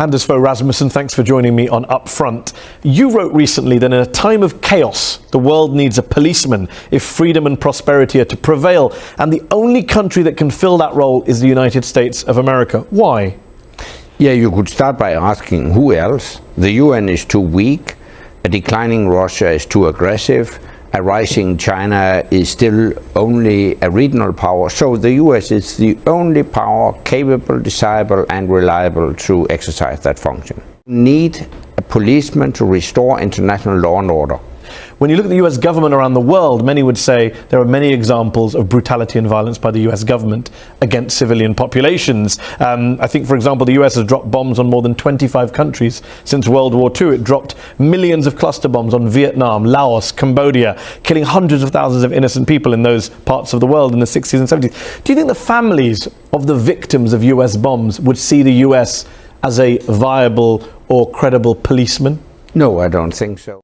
Anders Fogh Rasmussen, thanks for joining me on Upfront. You wrote recently that in a time of chaos, the world needs a policeman if freedom and prosperity are to prevail, and the only country that can fill that role is the United States of America. Why? Yeah, you could start by asking who else? The UN is too weak, a declining Russia is too aggressive, a rising China is still only a regional power, so the US is the only power capable, desirable and reliable to exercise that function. Need a policeman to restore international law and order. When you look at the US government around the world, many would say there are many examples of brutality and violence by the US government against civilian populations. Um, I think, for example, the US has dropped bombs on more than 25 countries since World War II. It dropped millions of cluster bombs on Vietnam, Laos, Cambodia, killing hundreds of thousands of innocent people in those parts of the world in the 60s and 70s. Do you think the families of the victims of US bombs would see the US as a viable or credible policeman? No, I don't think so.